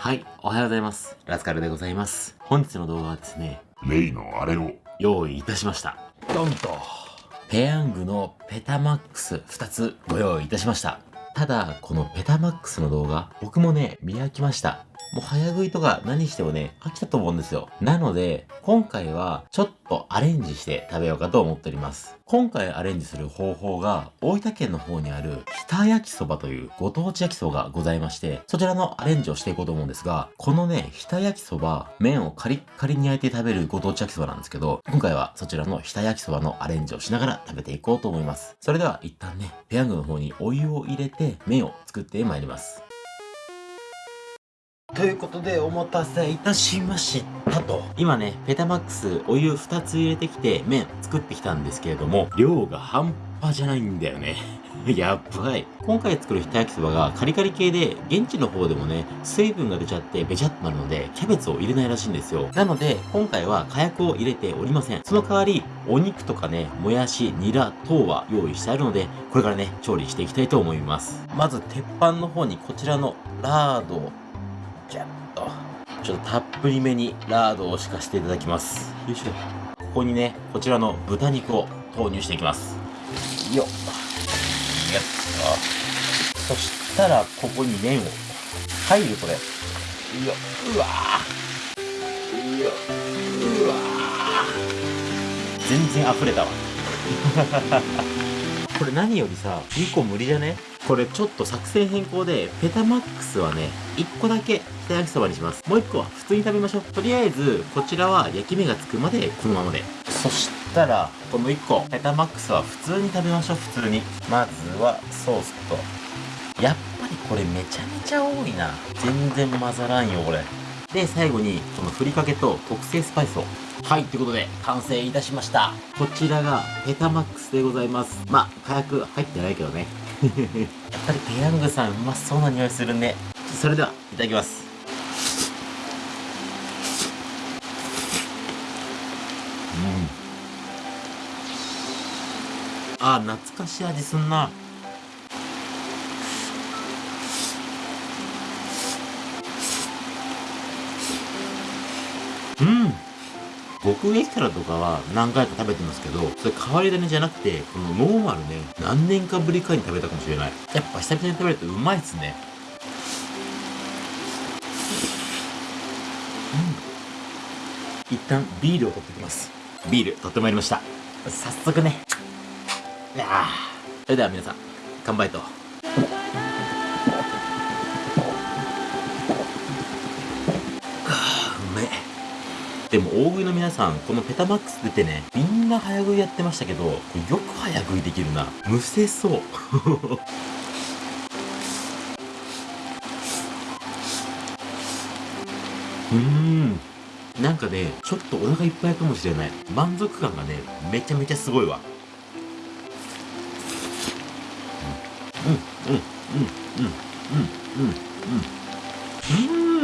はい、おはようございます。ラスカルでございます。本日の動画はですね、レイのあれを用意いたしました。ドンと。ペヤングのペタマックス2つご用意いたしました。ただ、このペタマックスの動画、僕もね、見飽きました。もう早食いとか何してもね、飽きたと思うんですよ。なので、今回はちょっとアレンジして食べようかと思っております。今回アレンジする方法が、大分県の方にある、北焼きそばというご当地焼きそばがございまして、そちらのアレンジをしていこうと思うんですが、このね、北焼きそば、麺をカリッカリに焼いて食べるご当地焼きそばなんですけど、今回はそちらの北焼きそばのアレンジをしながら食べていこうと思います。それでは一旦ね、ペヤングの方にお湯を入れて、麺を作ってまいります。ということでお待たせいたしましたと。今ね、ペタマックスお湯2つ入れてきて麺作ってきたんですけれども、量が半端じゃないんだよね。やばい。今回作るひた焼きそばがカリカリ系で、現地の方でもね、水分が出ちゃってべちゃっとなるので、キャベツを入れないらしいんですよ。なので、今回は火薬を入れておりません。その代わり、お肉とかね、もやし、ニラ等は用意してあるので、これからね、調理していきたいと思います。まず、鉄板の方にこちらのラードをじゃっと。ちょっとたっぷりめにラードを敷かせていただきます。よいしょ。ここにね、こちらの豚肉を投入していきます。よっ。そしたら、ここに麺を。入る、これ。よっ。うわー。よっ。うわー。全然溢れたわ。これ何よりさ、2個無理じゃね？これちょっと作戦変更で、ペタマックスはね、1個だけ北焼きそばにします。もう1個は普通に食べましょう。とりあえず、こちらは焼き目がつくまでこのままで。そしたら、この1個、ペタマックスは普通に食べましょう、普通に。まずは、ソースと。やっぱりこれめちゃめちゃ多いな。全然混ざらんよ、これ。で、最後に、このふりかけと特製スパイスを。はい、ということで、完成いたしました。こちらが、ペタマックスでございます。まあ、火薬入ってないけどね。やっぱりペヤングさんうまそうな匂いするね。それでは、いただきます。うん。あー、懐かしい味すんな。うん。僕エキサラとかは何回か食べてますけど、それ変わり種じゃなくて、このノーマルね、何年かぶりかに食べたかもしれない。やっぱ久々に食べるとうまいっすね。うん。一旦ビールを取ってきます。ビール取ってまいりました。早速ね。それでは皆さん、乾杯と。あーうめ。でも大食いの皆さん、このペタマックス出てね、みんな早食いやってましたけど、よく早食いできるな。むせそう。うーん。なんかね、ちょっとお腹いっぱいかもしれない。満足感がね、めちゃめちゃすごいわ。うん、うん、うん、うん、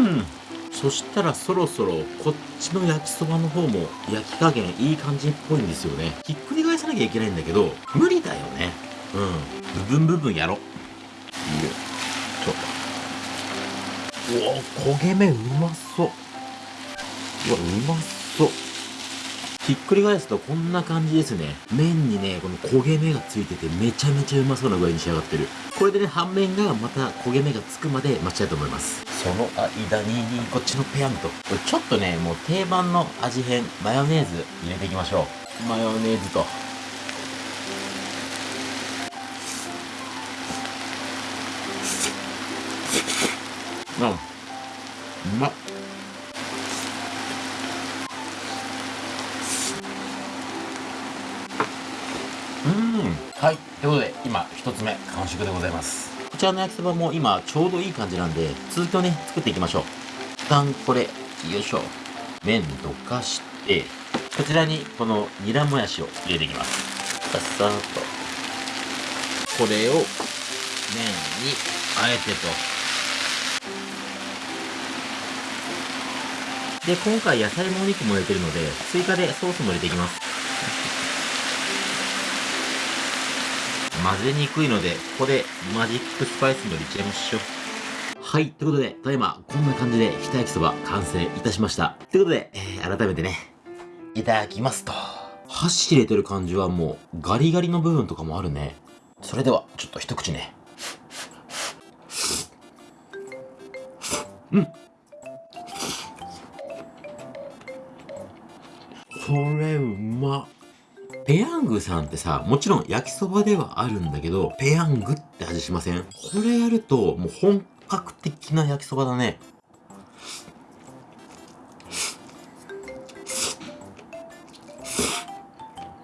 うん、うん、そしたらそろそろこっちの焼きそばの方も焼き加減いい感じっぽいん。ですよね。ひっくり返さなきゃいけないん。だけど、無理だよね。うん。部分部分やろ。いいよ。ちょっと。おお、焦げ目うまそう。うわ、うまそう。ひっくり返すとこんな感じですね。麺にね、この焦げ目がついててめちゃめちゃうまそうな具合に仕上がってる。これでね、半面がまた焦げ目がつくまで待ちたいと思います。その間に、こっちのペヤングと。ちょっとね、もう定番の味変、マヨネーズ入れていきましょう。マヨネーズと。うん。うまっ。ということで、今、一つ目、完食でございます。こちらの焼きそばも今、ちょうどいい感じなんで、続きをね、作っていきましょう。一旦これ、よいしょ。麺どかして、こちらに、この、ニラもやしを入れていきます。さっさと。これを、麺に、あえてと。で、今回野菜もお肉も入れてるので、追加でソースも入れていきます。混ぜにくいので、ここでマジックスパイスも入れちゃいましょう。はい。ということで、ただいま、こんな感じで、ひた焼きそば完成いたしました。ということで、えー、改めてね、いただきますと。箸入れてる感じはもう、ガリガリの部分とかもあるね。それでは、ちょっと一口ね。うん。これうまペヤングさんってさ、もちろん焼きそばではあるんだけど、ペヤングって味しません？これやると、もう本格的な焼きそばだね。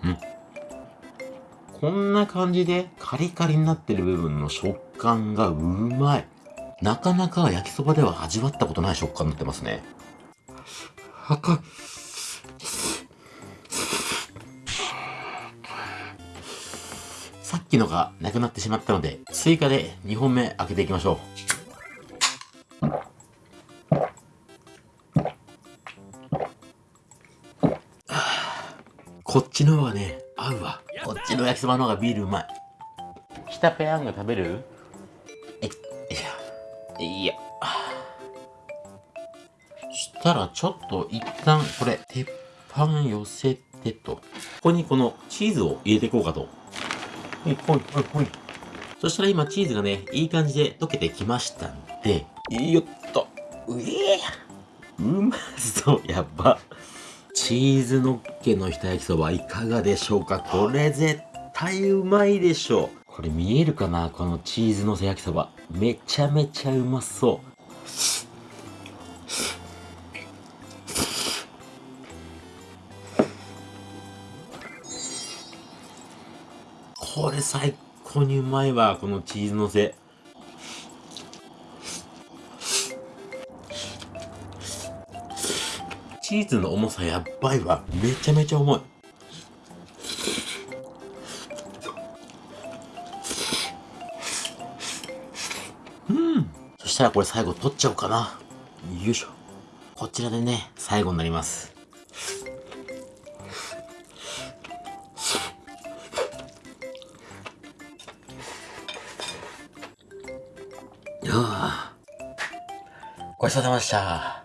うん。こんな感じでカリカリになってる部分の食感がうまい。なかなか焼きそばでは味わったことない食感になってますね。はか、さっきのがなくなってしまったので、追加で2本目開けていきましょう。こっちの方がね、合うわ。こっちの焼きそばの方がビールうまい。北ペヤング食べる？え、いや、いや。したらちょっと一旦これ、鉄板寄せてと。ここにこのチーズを入れていこうかと。ほいほいほいほい。そしたら今チーズがね、いい感じで溶けてきましたんで、よっと。うえうまそう、やっぱ。チーズのっけのひた焼きそばいかがでしょうか？これ絶対うまいでしょう。これ見えるかな？このチーズのせ焼きそば。めちゃめちゃうまそう。これ最高にうまいわ、このチーズのせ。チーズの重さやばいわ。めちゃめちゃ重い。うん。そしたらこれ最後取っちゃおうかな。よいしょ。こちらでね、最後になります。ごちそうさまでした。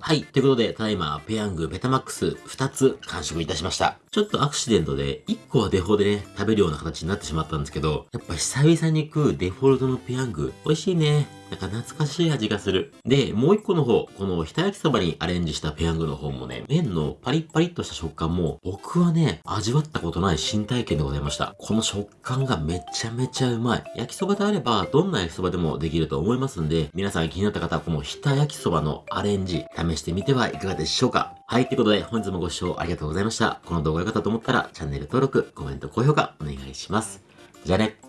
はい。ということで、ただいま、ペヤングベタマックス2つ完食いたしました。ちょっとアクシデントで、1個はデフォでね、食べるような形になってしまったんですけど、やっぱ久々に食うデフォルトのペヤング、美味しいね。なんか懐かしい味がする。で、もう一個の方、このひた焼きそばにアレンジしたペヤングの方もね、麺のパリッパリッとした食感も、僕はね、味わったことない新体験でございました。この食感がめちゃめちゃうまい。焼きそばであれば、どんな焼きそばでもできると思いますんで、皆さん気になった方はこのひた焼きそばのアレンジ、試してみてはいかがでしょうか。はい、ということで、本日もご視聴ありがとうございました。この動画が良かったと思ったら、チャンネル登録、コメント、高評価、お願いします。じゃあね。